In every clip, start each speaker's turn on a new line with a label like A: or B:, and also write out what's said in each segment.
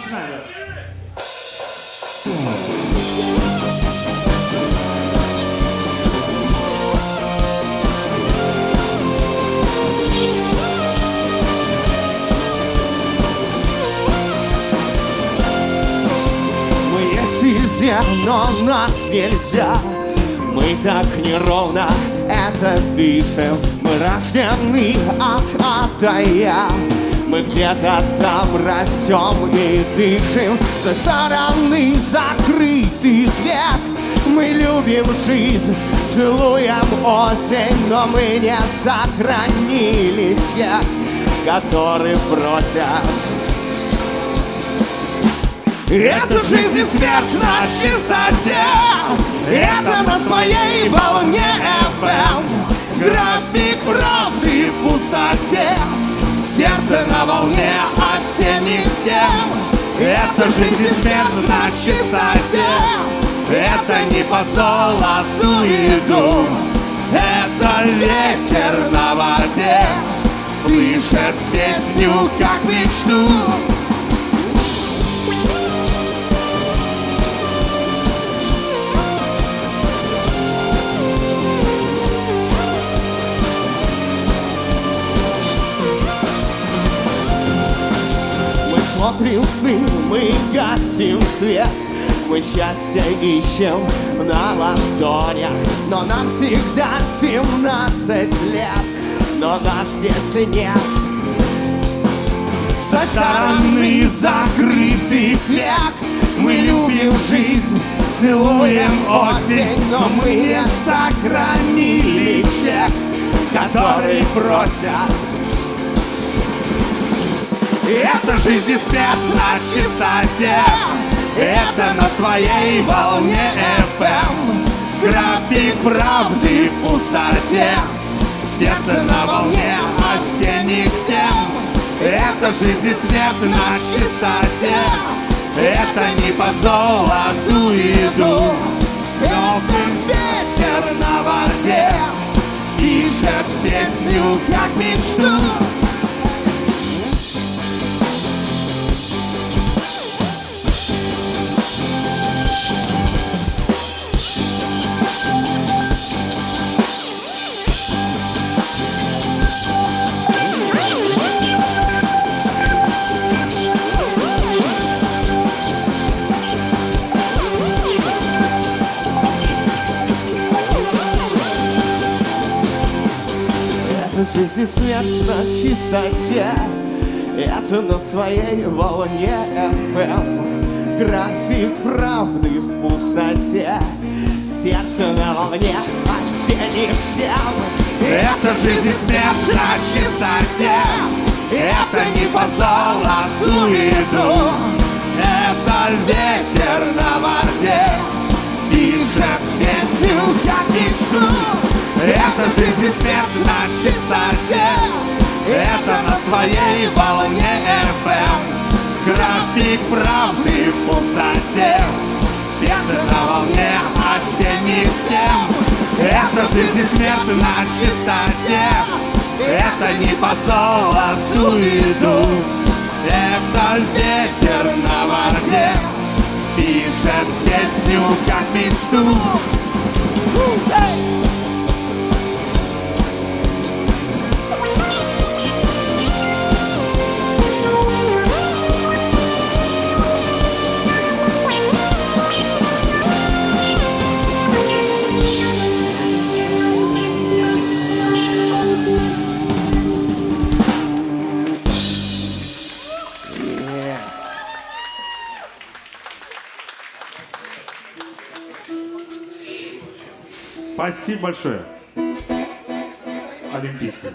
A: Мы везде, но нас нельзя. Мы так неровно это пишем Мы рождены от ада я Мы где-то там растем и дышим. С той стороны закрытых век. Мы любим жизнь, целуем осень Но мы не сохранили тех, которые просят. Это жизнь и смерть на чистоте. Это на своей волне Сердце на волне осенних стен Это жизнь и смерть на чистоте Это не по золоту иду Это ветер на воде. Пишет песню, как мечту сны, мы гасим свет. Мы счастье ищем на ладонях Но нам всегда 17 лет. Но нас здесь нет. Со стороны закрытых век. Мы любим жизнь, целуем осень. Но мы не сохранили чек Который просят это жизнь и смерть на чистоте Это на своей волне FM График правды в пустоте Сердце на волне осенних тем. Это жизнь и смерть на чистоте Это не по золоту иду. Новый ветер на воде Пишет песню, как мечту Это жизнь и смерть на чистоте. Это на своей волне FM График правды в пустоте. Сердце на волне осенних тем. Это жизнь и смерть на чистоте. Это не по золоту иду. Это ветер на воде Пишет песню, как мечту это жизнь и смерть на чистоте Это на своей волне FM График правды в пустоте. Сердце на волне осенних стен Это жизнь и смерть на чистоте Это не по золоту иду. Это ветер на воде Пишет песню, как мечту. Hey!
B: Спасибо большое. Олимпийский.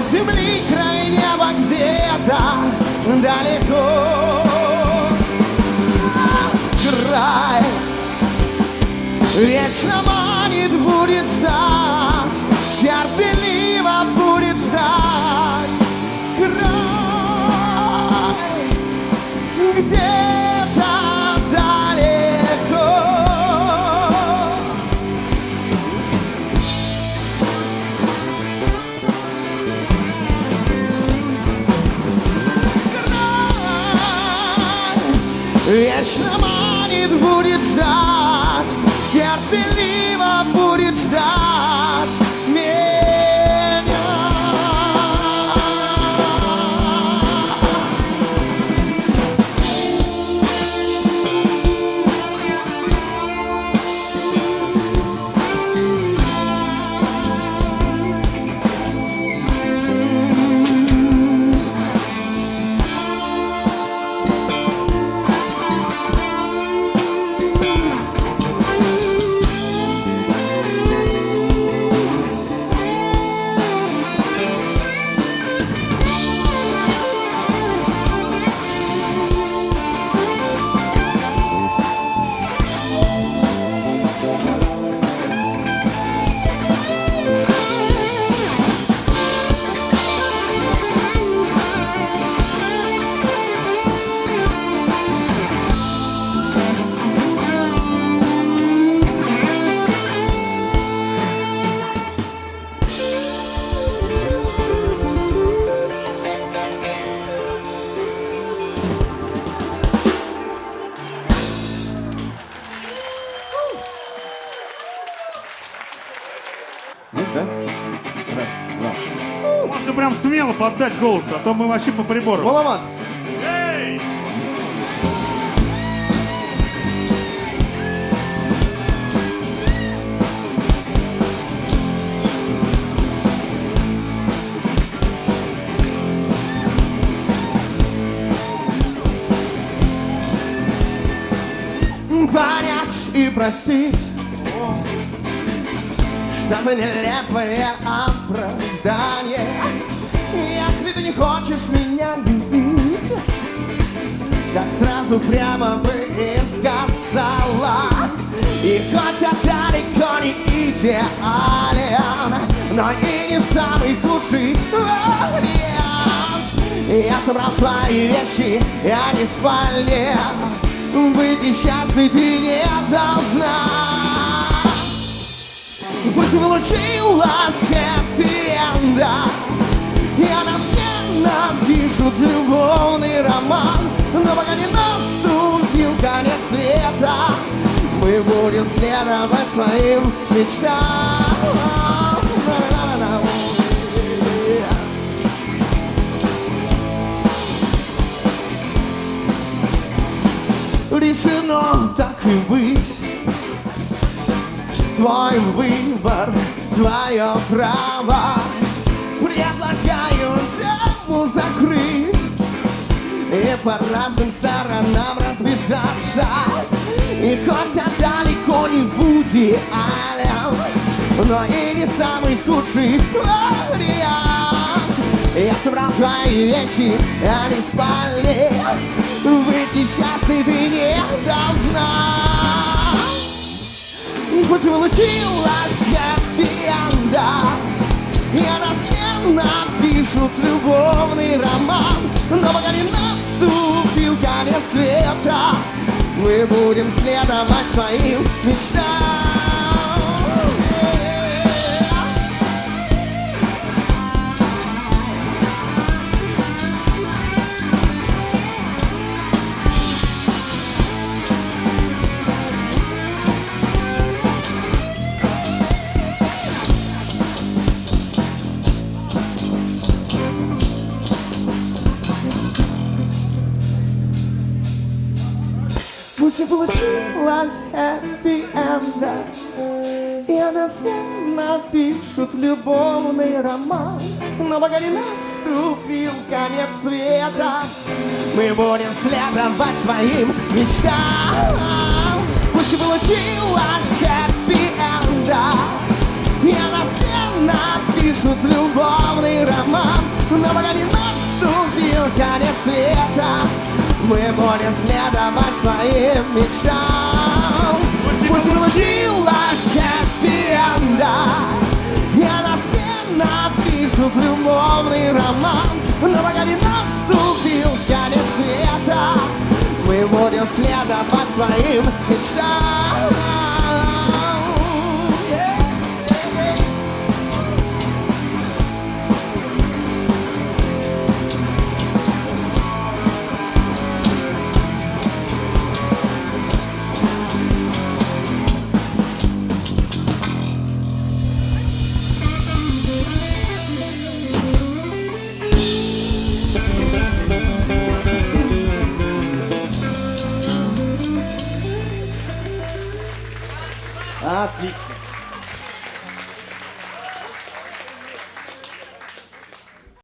A: Земли, край неба где-то далеко. Край, вечно
B: поддать голос, а то мы вообще по прибору.
A: Маловат.
B: Эй!
A: понять и простить Что за нелепое оправдание хочешь меня любить? Так сразу прямо бы и сказала И хоть я далеко не идеален Но и не самый худший вариант. Я собрал твои вещи, я не в спальне быть несчастной ты не должна. Пусть получилась хэппи-энда Я нас ненавижу любовный роман Но пока не наступил конец света. Мы будем следовать своим мечтам. Решено так и быть. Твой выбор, твое право по разным сторонам разбежаться. И хоть я далеко не Вуди Аллен Но и не самый худший вариант. Я собрал твои вещи, а не спали. Быть несчастной ты не должна. Пусть получилась хэппи-энда Я нас не напишут любовный роман Но пока не наступил конец света. Мы будем следовать своим мечтам получилась хэппи-энда И она с ним напишут любовный роман. Но пока наступил конец света. Мы будем следовать своим мечтам. Пусть и получилась хэппи-энда И она с ним напишут любовный роман. Но пока наступил конец света мы будем следовать своим мечтам. Пусть получилась хэппи-энда Я нас не напишут любовный роман. Но пока не наступил конец света Мы будем следовать своим мечтам